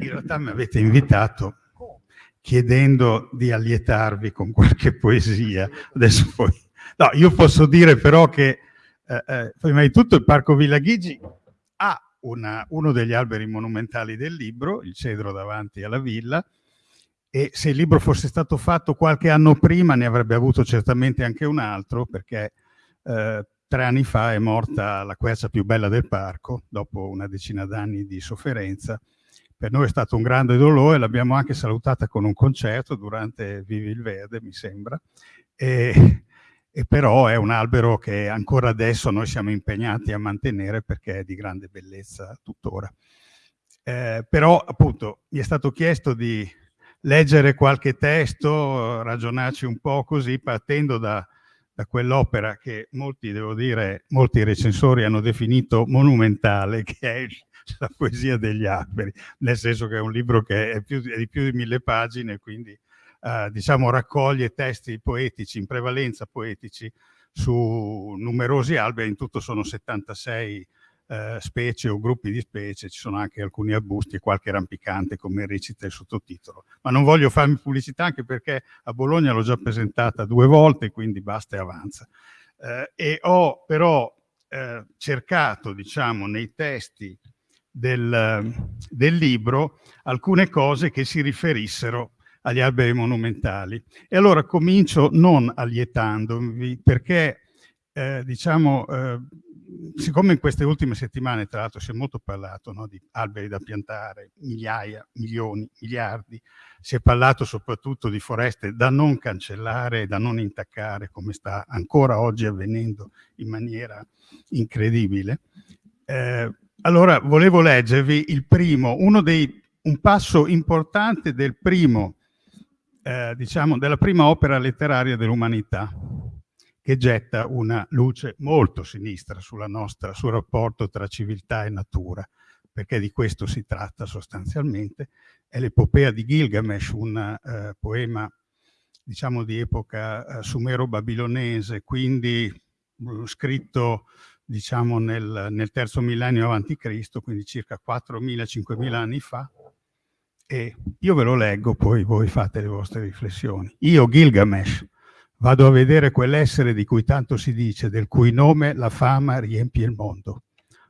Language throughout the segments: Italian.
in realtà mi avete invitato chiedendo di allietarvi con qualche poesia. Adesso poi... No, io posso dire però che eh, eh, prima di tutto il Parco Villa Ghigi ha una, uno degli alberi monumentali del libro, il cedro davanti alla villa, e se il libro fosse stato fatto qualche anno prima ne avrebbe avuto certamente anche un altro, perché eh, tre anni fa è morta la quercia più bella del parco, dopo una decina d'anni di sofferenza. Per noi è stato un grande dolore, l'abbiamo anche salutata con un concerto durante Vivi il Verde, mi sembra, e, e però è un albero che ancora adesso noi siamo impegnati a mantenere perché è di grande bellezza tuttora. Eh, però appunto mi è stato chiesto di leggere qualche testo, ragionarci un po' così, partendo da, da quell'opera che molti, devo dire, molti recensori hanno definito monumentale, che è la poesia degli alberi, nel senso che è un libro che è, più, è di più di mille pagine, quindi eh, diciamo raccoglie testi poetici, in prevalenza poetici, su numerosi alberi, in tutto sono 76 eh, specie o gruppi di specie, ci sono anche alcuni arbusti e qualche rampicante come recita il sottotitolo. Ma non voglio farmi pubblicità anche perché a Bologna l'ho già presentata due volte, quindi basta e avanza. Eh, e ho però eh, cercato, diciamo, nei testi del, del libro alcune cose che si riferissero agli alberi monumentali. E allora comincio non allietandovi perché, eh, diciamo, eh, siccome in queste ultime settimane, tra l'altro, si è molto parlato no, di alberi da piantare, migliaia, milioni, miliardi, si è parlato soprattutto di foreste da non cancellare da non intaccare, come sta ancora oggi avvenendo in maniera incredibile. Eh, allora, volevo leggervi il primo, dei, un passo importante del primo, eh, diciamo, della prima opera letteraria dell'umanità, che getta una luce molto sinistra nostra, sul rapporto tra civiltà e natura, perché di questo si tratta sostanzialmente. È l'epopea di Gilgamesh, un eh, poema diciamo di epoca eh, sumero-babilonese, quindi uh, scritto diciamo nel, nel, terzo millennio avanti Cristo, quindi circa 4.000-5.000 anni fa, e io ve lo leggo, poi voi fate le vostre riflessioni. Io, Gilgamesh, Vado a vedere quell'essere di cui tanto si dice, del cui nome la fama riempie il mondo.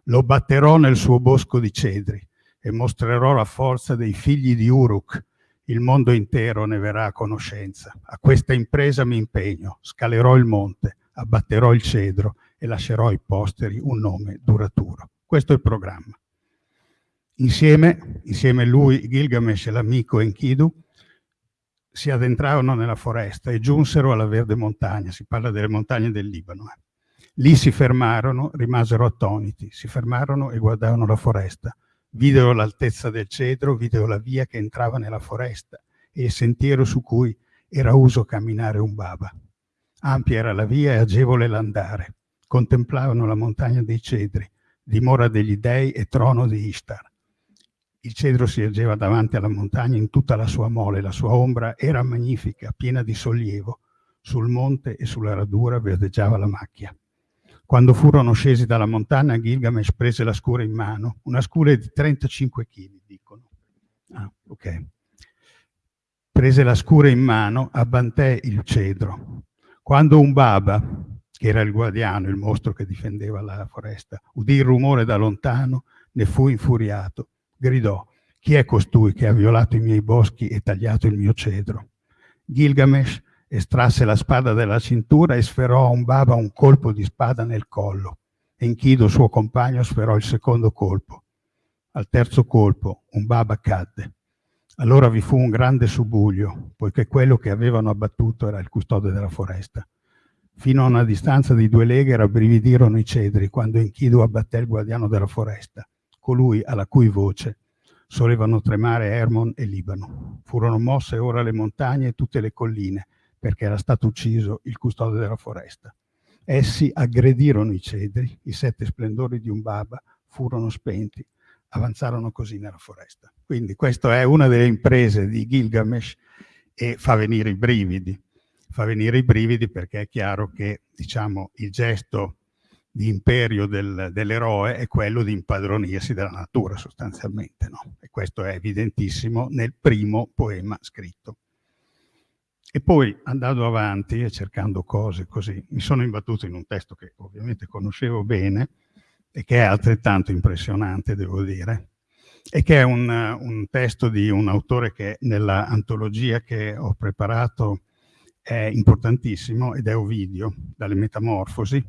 Lo batterò nel suo bosco di cedri e mostrerò la forza dei figli di Uruk. Il mondo intero ne verrà a conoscenza. A questa impresa mi impegno, scalerò il monte, abbatterò il cedro e lascerò ai posteri un nome duraturo. Questo è il programma. Insieme, insieme lui, Gilgamesh e l'amico Enkidu, si addentrarono nella foresta e giunsero alla verde montagna, si parla delle montagne del Libano. Eh. Lì si fermarono, rimasero attoniti, si fermarono e guardarono la foresta. Videro l'altezza del cedro, videro la via che entrava nella foresta e il sentiero su cui era uso camminare un baba. Ampia era la via e agevole l'andare. Contemplavano la montagna dei cedri, dimora degli dei e trono di Ishtar. Il cedro si ergeva davanti alla montagna in tutta la sua mole, la sua ombra era magnifica, piena di sollievo. Sul monte e sulla radura verdeggiava la macchia. Quando furono scesi dalla montagna, Gilgamesh prese la scura in mano, una scura di 35 kg, dicono. Ah, ok. Prese la scura in mano, abbanté il cedro. Quando un baba, che era il guardiano, il mostro che difendeva la foresta, udì il rumore da lontano, ne fu infuriato gridò, chi è costui che ha violato i miei boschi e tagliato il mio cedro? Gilgamesh estrasse la spada dalla cintura e sferò a un baba un colpo di spada nel collo. Enkido, suo compagno, sferò il secondo colpo. Al terzo colpo un baba cadde. Allora vi fu un grande subuglio, poiché quello che avevano abbattuto era il custode della foresta. Fino a una distanza di due leghe rabbrividirono i cedri quando Enkidu abbatté il guardiano della foresta colui alla cui voce solevano tremare Hermon e Libano. Furono mosse ora le montagne e tutte le colline, perché era stato ucciso il custode della foresta. Essi aggredirono i cedri, i sette splendori di un baba furono spenti, avanzarono così nella foresta. Quindi questa è una delle imprese di Gilgamesh e fa venire i brividi. Fa venire i brividi perché è chiaro che diciamo, il gesto di imperio del, dell'eroe è quello di impadronirsi della natura sostanzialmente, no? E questo è evidentissimo nel primo poema scritto. E poi andando avanti e cercando cose così, mi sono imbattuto in un testo che ovviamente conoscevo bene e che è altrettanto impressionante, devo dire, e che è un, un testo di un autore che nella antologia che ho preparato è importantissimo ed è Ovidio, dalle Metamorfosi,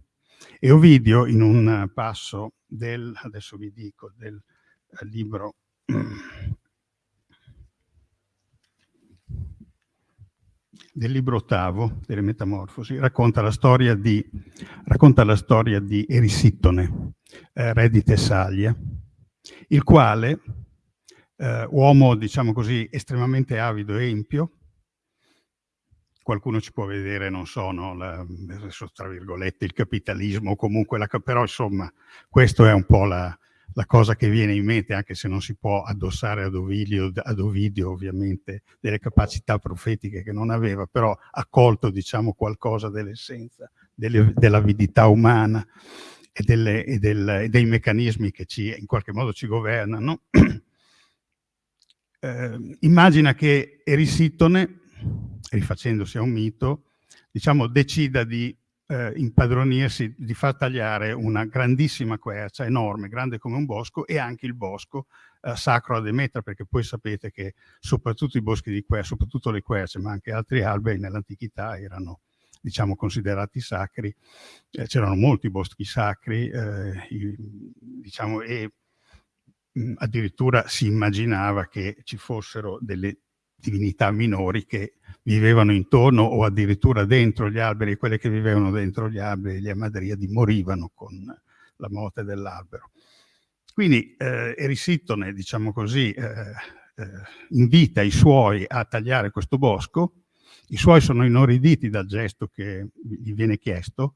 e Ovidio in un passo del, adesso vi dico, del eh, libro del libro ottavo delle Metamorfosi, racconta la storia di, racconta la storia di Erisittone, eh, re di Tessalia, il quale, eh, uomo, diciamo così, estremamente avido e empio, qualcuno ci può vedere, non so, no, la, tra virgolette, il capitalismo, comunque, la, però insomma, questo è un po' la, la, cosa che viene in mente, anche se non si può addossare ad Ovidio, ad Ovidio ovviamente delle capacità profetiche che non aveva, però ha colto, diciamo, qualcosa dell'essenza dell'avidità umana e, delle, e, del, e, dei meccanismi che ci, in qualche modo ci governano. eh, immagina che Erisittone rifacendosi a un mito, diciamo, decida di eh, impadronirsi, di far tagliare una grandissima quercia, enorme, grande come un bosco, e anche il bosco eh, sacro a Demetra, perché poi sapete che soprattutto i boschi di quercia, soprattutto le querce, ma anche altri alberi nell'antichità erano diciamo considerati sacri, eh, c'erano molti boschi sacri, eh, i, diciamo, e mh, addirittura si immaginava che ci fossero delle divinità minori che vivevano intorno o addirittura dentro gli alberi, quelle che vivevano dentro gli alberi, gli amadriadi, morivano con la morte dell'albero. Quindi eh, Erisittone, diciamo così, eh, eh, invita i suoi a tagliare questo bosco, i suoi sono inorriditi dal gesto che gli viene chiesto,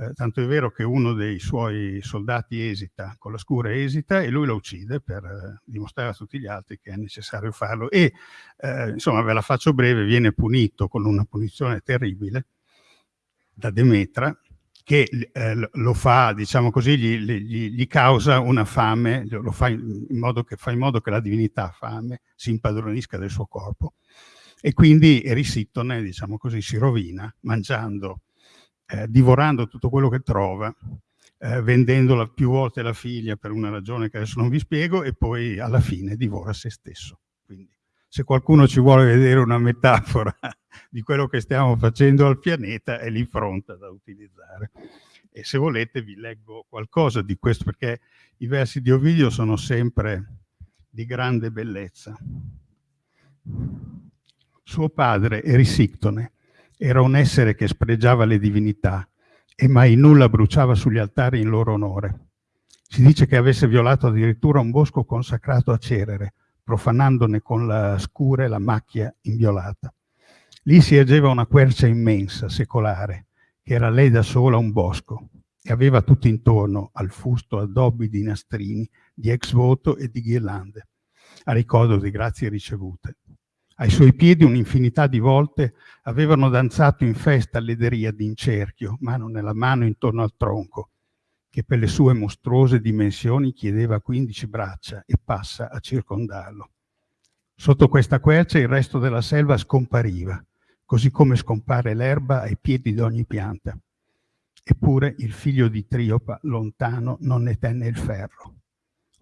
eh, tanto è vero che uno dei suoi soldati esita, con la scura esita e lui lo uccide per eh, dimostrare a tutti gli altri che è necessario farlo. E eh, insomma ve la faccio breve, viene punito con una punizione terribile da Demetra che eh, lo fa, diciamo così, gli, gli, gli, causa una fame, fa in, modo che, fa in modo che la divinità fame si impadronisca del suo corpo e quindi Erisittone, diciamo così, si rovina mangiando eh, divorando tutto quello che trova, eh, vendendola più volte la figlia per una ragione che adesso non vi spiego e poi alla fine divora se stesso. Quindi se qualcuno ci vuole vedere una metafora di quello che stiamo facendo al pianeta è lì pronta da utilizzare. E se volete vi leggo qualcosa di questo perché i versi di Ovidio sono sempre di grande bellezza. Suo padre, Erisictone, era un essere che spregiava le divinità e mai nulla bruciava sugli altari in loro onore. Si dice che avesse violato addirittura un bosco consacrato a Cerere, profanandone con la scure la macchia inviolata. Lì si ergeva una quercia immensa, secolare, che era lei da sola un bosco, e aveva tutto intorno al fusto addobbi di nastrini, di ex voto e di ghirlande, a ricordo di grazie ricevute. Ai suoi piedi un'infinità di volte avevano danzato in festa le deriadi in cerchio, mano nella mano intorno al tronco, che per le sue mostruose dimensioni chiedeva 15 braccia e passa a circondarlo. Sotto questa quercia il resto della selva scompariva, così come scompare l'erba ai piedi di ogni pianta. Eppure il figlio di Triopa, lontano, non ne tenne il ferro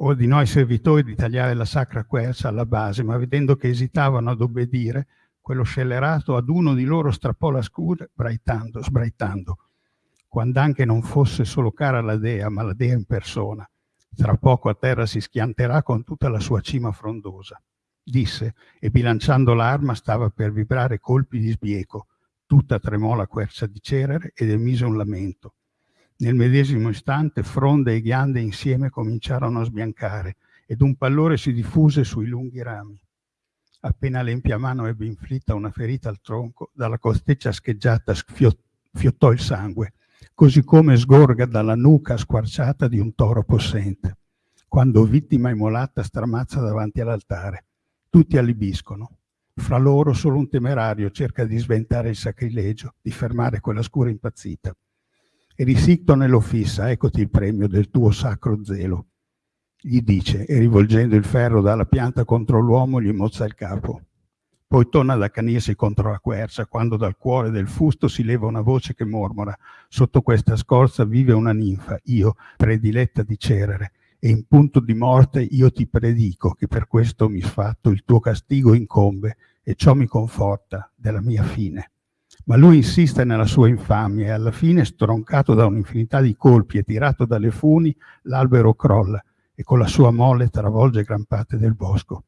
ordinò ai servitori di tagliare la sacra quercia alla base, ma vedendo che esitavano ad obbedire, quello scellerato ad uno di loro strappò la braitando, sbraitando. Quando anche non fosse solo cara la dea, ma la dea in persona, tra poco a terra si schianterà con tutta la sua cima frondosa. Disse, e bilanciando l'arma stava per vibrare colpi di sbieco. Tutta tremò la quercia di Cerere ed emise un lamento. Nel medesimo istante fronde e ghiande insieme cominciarono a sbiancare ed un pallore si diffuse sui lunghi rami. Appena l'empia mano ebbe inflitta una ferita al tronco, dalla costeccia scheggiata fiottò il sangue, così come sgorga dalla nuca squarciata di un toro possente, quando vittima immolata stramazza davanti all'altare. Tutti allibiscono. Fra loro solo un temerario cerca di sventare il sacrilegio, di fermare quella scura impazzita e risicto nello fissa, eccoti il premio del tuo sacro zelo. Gli dice, e rivolgendo il ferro dalla pianta contro l'uomo, gli mozza il capo. Poi torna ad accanirsi contro la quercia, quando dal cuore del fusto si leva una voce che mormora. Sotto questa scorza vive una ninfa, io, prediletta di Cerere, e in punto di morte io ti predico che per questo misfatto il tuo castigo incombe e ciò mi conforta della mia fine. Ma lui insiste nella sua infamia e alla fine, stroncato da un'infinità di colpi e tirato dalle funi, l'albero crolla e con la sua mole travolge gran parte del bosco.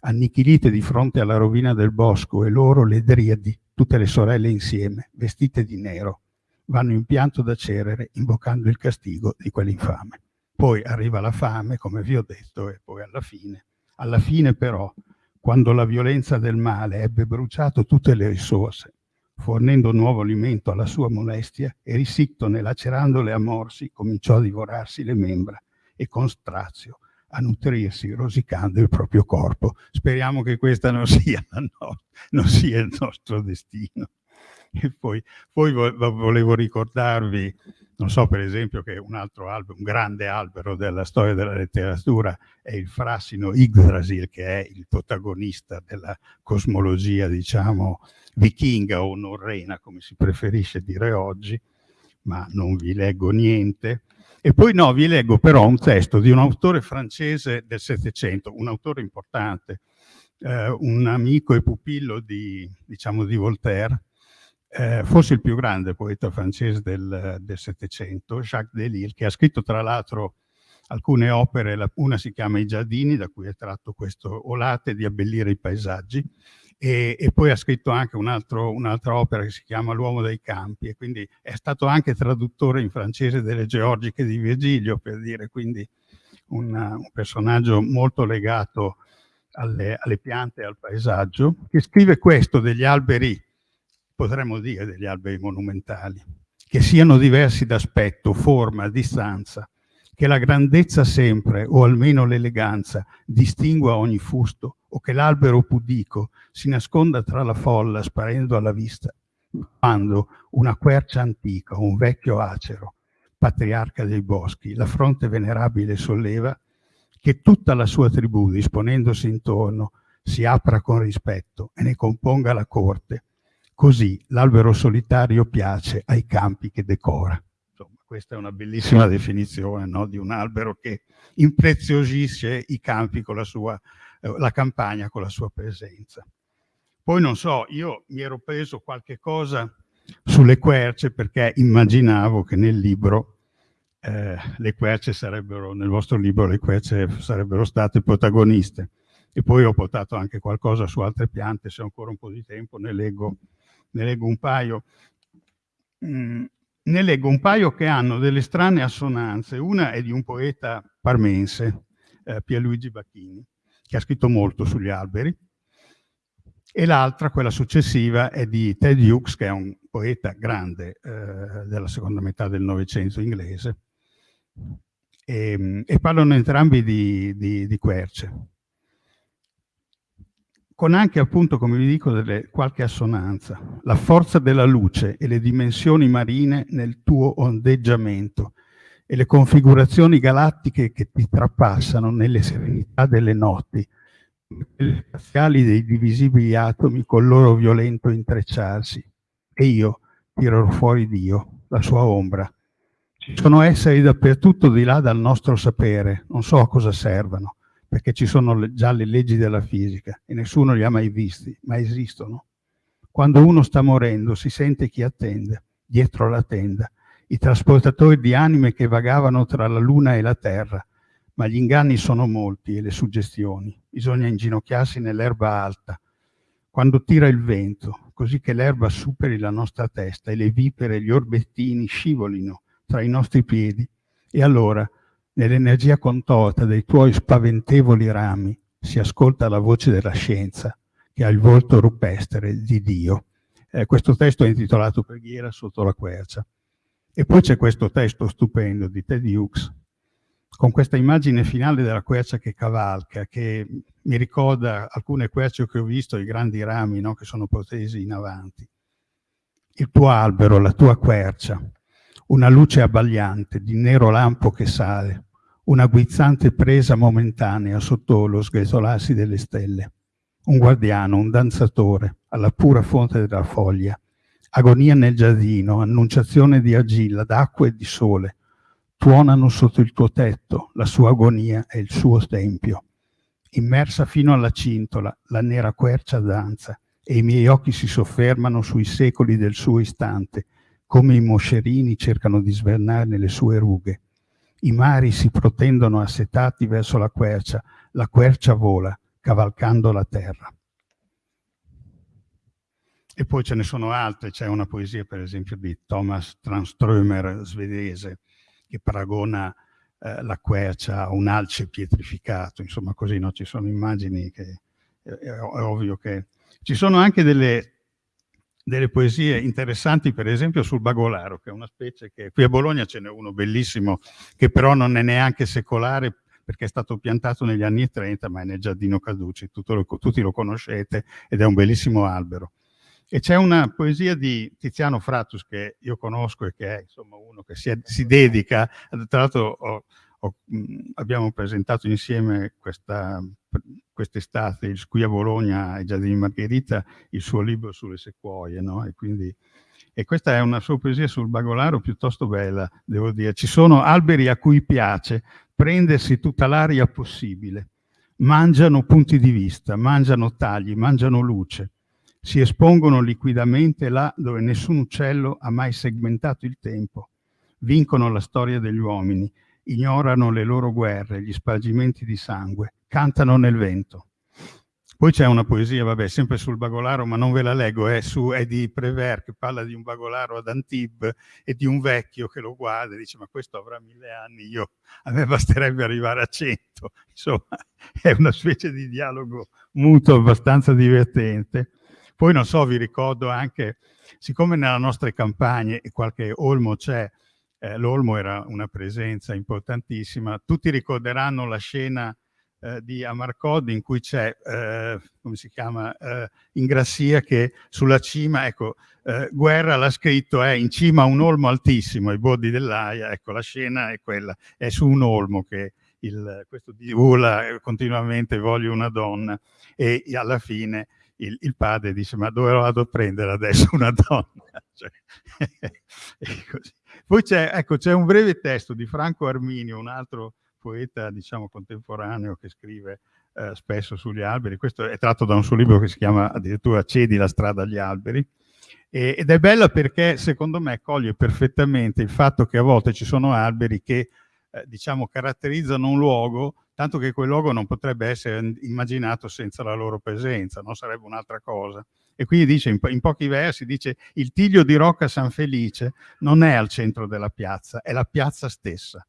Annichilite di fronte alla rovina del bosco e loro le driadi, tutte le sorelle insieme, vestite di nero, vanno in pianto da Cerere invocando il castigo di quell'infame. Poi arriva la fame, come vi ho detto, e poi alla fine. Alla fine però, quando la violenza del male ebbe bruciato tutte le risorse, fornendo nuovo alimento alla sua molestia, e risictone, lacerandole a morsi, cominciò a divorarsi le membra e con strazio a nutrirsi rosicando il proprio corpo. Speriamo che questa non sia, no, non sia il nostro destino. E poi, poi volevo ricordarvi non so per esempio che un altro albero, un grande albero della storia della letteratura è il Frassino Yggdrasil, che è il protagonista della cosmologia, diciamo, vichinga o norrena, come si preferisce dire oggi, ma non vi leggo niente. E poi no, vi leggo però un testo di un autore francese del Settecento, un autore importante, eh, un amico e pupillo di, diciamo, di Voltaire, eh, forse il più grande poeta francese del Settecento, Jacques Delille, che ha scritto tra l'altro alcune opere, una si chiama I giardini, da cui è tratto questo Olate di abbellire i paesaggi, e, e poi ha scritto anche un'altra un opera che si chiama L'uomo dei campi, e quindi è stato anche traduttore in francese delle Georgiche di Virgilio, per dire, quindi una, un personaggio molto legato alle, alle piante e al paesaggio, che scrive questo degli alberi potremmo dire degli alberi monumentali, che siano diversi d'aspetto, forma, distanza, che la grandezza sempre, o almeno l'eleganza, distingua ogni fusto, o che l'albero pudico si nasconda tra la folla sparendo alla vista, quando una quercia antica, un vecchio acero, patriarca dei boschi, la fronte venerabile solleva, che tutta la sua tribù, disponendosi intorno, si apra con rispetto e ne componga la corte, Così l'albero solitario piace ai campi che decora. Insomma, questa è una bellissima definizione no? di un albero che impreziosisce i campi con la sua, eh, la campagna con la sua presenza. Poi non so, io mi ero preso qualche cosa sulle querce perché immaginavo che nel libro eh, le querce sarebbero, nel vostro libro le querce sarebbero state protagoniste. E poi ho portato anche qualcosa su altre piante, se ho ancora un po' di tempo ne leggo ne leggo un paio, mm, ne leggo un paio che hanno delle strane assonanze. Una è di un poeta parmense, eh, Pierluigi Bacchini, che ha scritto molto sugli alberi, e l'altra, quella successiva, è di Ted Hughes, che è un poeta grande eh, della seconda metà del Novecento inglese, e, e parlano entrambi di, di, di querce con anche appunto, come vi dico, delle, qualche assonanza. La forza della luce e le dimensioni marine nel tuo ondeggiamento e le configurazioni galattiche che ti trapassano nelle serenità delle notti, le spaziali dei divisibili atomi col loro violento intrecciarsi. E io tirerò fuori Dio, la sua ombra. Ci sono esseri dappertutto di là dal nostro sapere, non so a cosa servano perché ci sono già le leggi della fisica e nessuno li ha mai visti, ma esistono. Quando uno sta morendo si sente chi attende, dietro la tenda, i trasportatori di anime che vagavano tra la luna e la terra, ma gli inganni sono molti e le suggestioni. Bisogna inginocchiarsi nell'erba alta, quando tira il vento, così che l'erba superi la nostra testa e le vipere e gli orbettini scivolino tra i nostri piedi. E allora Nell'energia contorta dei tuoi spaventevoli rami si ascolta la voce della scienza che ha il volto rupestre di Dio. Eh, questo testo è intitolato Preghiera sotto la quercia. E poi c'è questo testo stupendo di Ted Hughes, con questa immagine finale della quercia che cavalca, che mi ricorda alcune querce che ho visto, i grandi rami no, che sono protesi in avanti. Il tuo albero, la tua quercia, una luce abbagliante di nero lampo che sale, una guizzante presa momentanea sotto lo sgretolarsi delle stelle, un guardiano, un danzatore, alla pura fonte della foglia, agonia nel giardino, annunciazione di argilla, d'acqua e di sole, tuonano sotto il tuo tetto la sua agonia e il suo tempio. Immersa fino alla cintola, la nera quercia danza, e i miei occhi si soffermano sui secoli del suo istante, come i moscerini cercano di svernare le sue rughe. I mari si protendono assetati verso la quercia, la quercia vola, cavalcando la terra. E poi ce ne sono altre, c'è una poesia per esempio di Thomas Tranströmer, svedese, che paragona eh, la quercia a un alce pietrificato, insomma così, no? ci sono immagini che è, è ovvio che... Ci sono anche delle, delle poesie interessanti, per esempio sul bagolaro, che è una specie che qui a Bologna ce n'è uno bellissimo, che però non è neanche secolare, perché è stato piantato negli anni 30, ma è nel giardino Caduci, lo, tutti lo conoscete, ed è un bellissimo albero. E c'è una poesia di Tiziano Frattus che io conosco e che è insomma, uno che si, è, si dedica, tra l'altro ho, ho, abbiamo presentato insieme quest'estate qui a Bologna ai Giardini Margherita il suo libro sulle sequoie, no? E, quindi, e questa è una sua poesia sul bagolaro piuttosto bella, devo dire. Ci sono alberi a cui piace prendersi tutta l'aria possibile, mangiano punti di vista, mangiano tagli, mangiano luce si espongono liquidamente là dove nessun uccello ha mai segmentato il tempo, vincono la storia degli uomini, ignorano le loro guerre, gli spargimenti di sangue, cantano nel vento. Poi c'è una poesia, vabbè, sempre sul bagolaro, ma non ve la leggo, è, su, è di Prévert che parla di un bagolaro ad Antibes e di un vecchio che lo guarda e dice ma questo avrà mille anni, io, a me basterebbe arrivare a cento. Insomma, è una specie di dialogo muto abbastanza divertente. Poi non so, vi ricordo anche, siccome nelle nostre campagne qualche olmo c'è, eh, l'olmo era una presenza importantissima, tutti ricorderanno la scena eh, di Amarcod in cui c'è, eh, come si chiama, eh, Ingrassia che sulla cima, ecco, eh, Guerra l'ha scritto, è in cima a un olmo altissimo, ai bordi dell'aia, ecco, la scena è quella, è su un olmo che il, questo urla continuamente voglio una donna e alla fine il, il, padre dice ma dove vado a prendere adesso una donna? Cioè, Poi c'è ecco, un breve testo di Franco Arminio, un altro poeta diciamo contemporaneo che scrive eh, spesso sugli alberi, questo è tratto da un suo libro che si chiama addirittura Cedi la strada agli alberi, e, ed è bella perché secondo me coglie perfettamente il fatto che a volte ci sono alberi che eh, diciamo caratterizzano un luogo tanto che quel luogo non potrebbe essere immaginato senza la loro presenza, non sarebbe un'altra cosa. E quindi dice, in, po in, pochi versi, dice il tiglio di Rocca San Felice non è al centro della piazza, è la piazza stessa.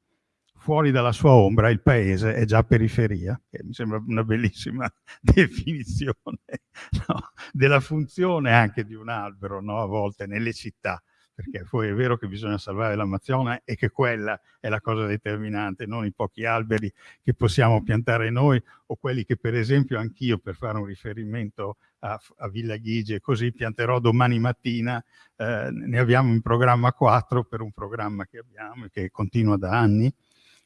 Fuori dalla sua ombra il paese è già periferia, che mi sembra una bellissima definizione no? della funzione anche di un albero, no? a volte nelle città perché poi è vero che bisogna salvare l'Amazzonia e che quella è la cosa determinante, non i pochi alberi che possiamo piantare noi o quelli che per esempio anch'io per fare un riferimento a, a Villa Ghigi e così pianterò domani mattina, eh, ne abbiamo in programma quattro per un programma che abbiamo e che continua da anni.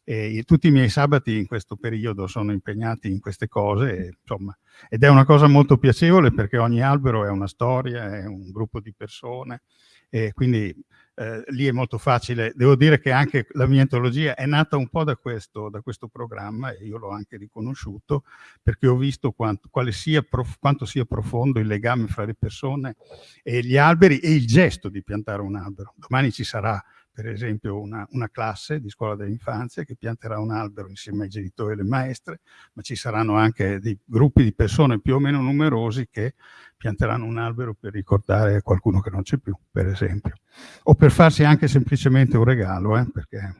E tutti i miei sabati in questo periodo sono impegnati in queste cose, insomma, ed è una cosa molto piacevole perché ogni albero è una storia, è un gruppo di persone, e quindi eh, lì è molto facile. Devo dire che anche la mia antologia è nata un po' da questo, da questo programma e io l'ho anche riconosciuto perché ho visto quanto, sia quanto sia profondo il legame fra le persone e gli alberi e il gesto di piantare un albero. Domani ci sarà per esempio una, una, classe di scuola dell'infanzia che pianterà un albero insieme ai genitori e alle maestre, ma ci saranno anche dei gruppi di persone più o meno numerosi che pianteranno un albero per ricordare qualcuno che non c'è più, per esempio. O per farsi anche semplicemente un regalo, eh, perché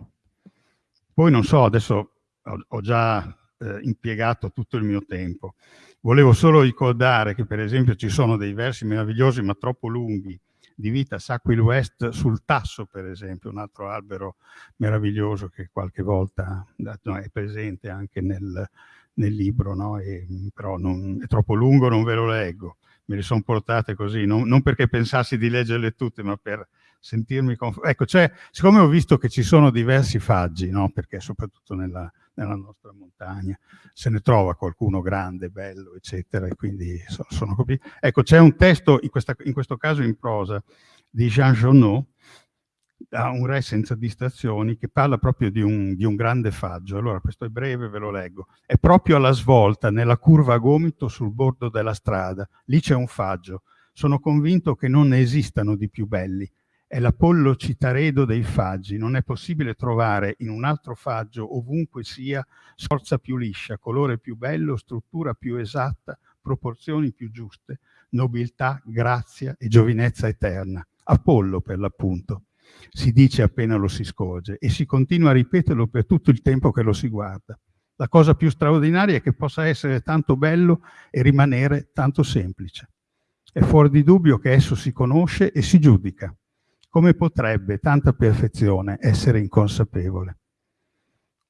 poi non so, adesso ho, ho già eh, impiegato tutto il mio tempo. Volevo solo ricordare che per esempio ci sono dei versi meravigliosi ma troppo lunghi di vita Sacquil West sul Tasso, per esempio, un altro albero meraviglioso che qualche volta è presente anche nel, nel libro, no? e, però non, è troppo lungo, non ve lo leggo. me le sono portate così, non, non, perché pensassi di leggerle tutte, ma per sentirmi. Ecco, cioè, siccome ho visto che ci sono diversi faggi, no? perché soprattutto nella, nella, nostra montagna se ne trova qualcuno grande, bello, eccetera, e quindi so, sono capito. Ecco, c'è un testo, in, questa, in, questo caso in prosa, di Jean Jonot, da un re senza distrazioni, che parla proprio di un, di un, grande faggio. Allora, questo è breve, ve lo leggo. È proprio alla svolta, nella curva a gomito sul bordo della strada. Lì c'è un faggio. Sono convinto che non ne esistano di più belli è l'Apollo Citaredo dei faggi. Non è possibile trovare in un altro faggio, ovunque sia, sforza più liscia, colore più bello, struttura più esatta, proporzioni più giuste, nobiltà, grazia e giovinezza eterna. Apollo, per l'appunto, si dice appena lo si scorge e si continua a ripeterlo per tutto il tempo che lo si guarda. La cosa più straordinaria è che possa essere tanto bello e rimanere tanto semplice. È fuori di dubbio che esso si conosce e si giudica come potrebbe tanta perfezione essere inconsapevole?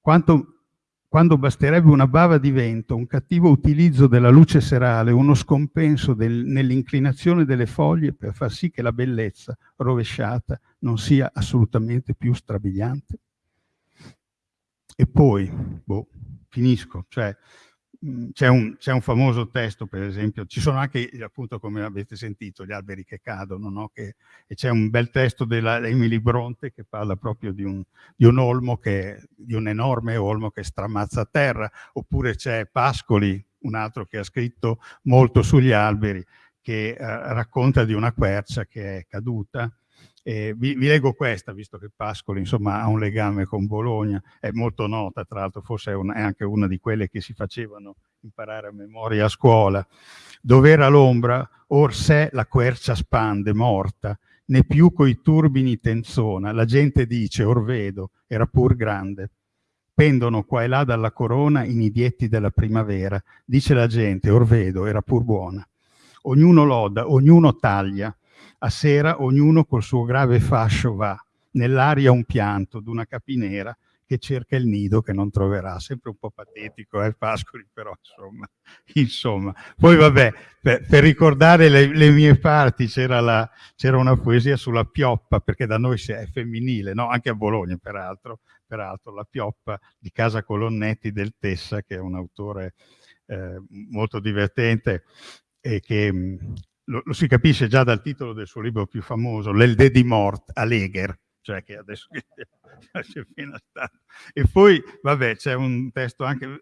Quanto, quando basterebbe una bava di vento, un cattivo utilizzo della luce serale, uno scompenso del, nell'inclinazione delle foglie per far sì che la bellezza rovesciata non sia assolutamente più strabiliante? E poi, boh, finisco, cioè c'è un, un, famoso testo, per esempio, ci sono anche, appunto, come avete sentito, gli alberi che cadono, no? che, e c'è un bel testo della Emily Bronte che parla proprio di un, di un olmo, che, di un enorme olmo che stramazza a terra, oppure c'è Pascoli, un altro che ha scritto molto sugli alberi, che eh, racconta di una quercia che è caduta eh, vi, vi, leggo questa, visto che Pascoli insomma, ha un legame con Bologna, è molto nota, tra l'altro forse è, un, è, anche una di quelle che si facevano imparare a memoria a scuola. Dov'era l'ombra, or sé la quercia spande, morta, né più coi turbini tenzona, la gente dice, or vedo, era pur grande. Pendono qua e là dalla corona i nidietti della primavera, dice la gente, or vedo, era pur buona. Ognuno loda, ognuno taglia, a sera ognuno col suo grave fascio va, nell'aria un pianto d'una capinera che cerca il nido che non troverà. Sempre un po' patetico, eh, Pascoli, però insomma. insomma. Poi vabbè, per, per ricordare le, le, mie parti c'era una poesia sulla pioppa, perché da noi è femminile, no? anche a Bologna peraltro, peraltro, la pioppa di Casa Colonnetti del Tessa, che è un autore eh, molto divertente e che lo, lo, si capisce già dal titolo del suo libro più famoso, L'Elde di Mort a Leger, cioè che adesso c'è appena stato. E poi, vabbè, c'è un testo anche,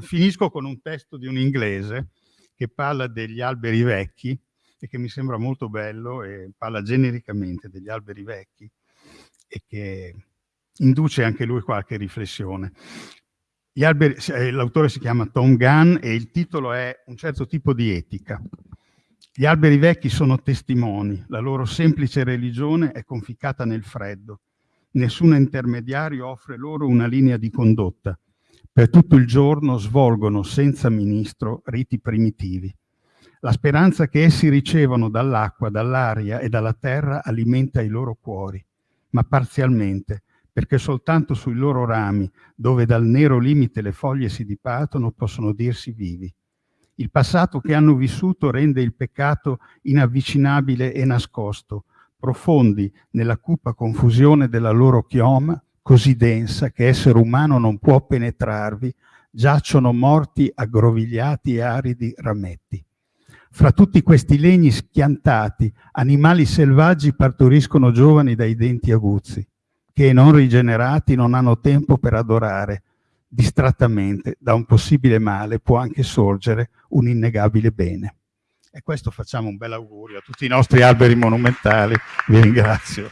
finisco con un testo di un inglese che parla degli alberi vecchi e che mi sembra molto bello e parla genericamente degli alberi vecchi e che induce anche lui qualche riflessione. Eh, l'autore si chiama Tom Gunn e il titolo è Un certo tipo di etica. Gli alberi vecchi sono testimoni, la loro semplice religione è conficcata nel freddo. Nessun intermediario offre loro una linea di condotta. Per tutto il giorno svolgono senza ministro riti primitivi. La speranza che essi ricevano dall'acqua, dall'aria e dalla terra alimenta i loro cuori, ma parzialmente, perché soltanto sui loro rami, dove dal nero limite le foglie si dipartono, possono dirsi vivi. Il passato che hanno vissuto rende il peccato inavvicinabile e nascosto, profondi nella cupa confusione della loro chioma, così densa che essere umano non può penetrarvi, giacciono morti aggrovigliati e aridi rametti. Fra tutti questi legni schiantati, animali selvaggi partoriscono giovani dai denti aguzzi, che non rigenerati non hanno tempo per adorare, distrattamente da un possibile male può anche sorgere un innegabile bene. E questo facciamo un bel augurio a tutti i nostri alberi monumentali. Vi ringrazio.